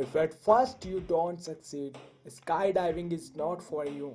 If at first you don't succeed, skydiving is not for you.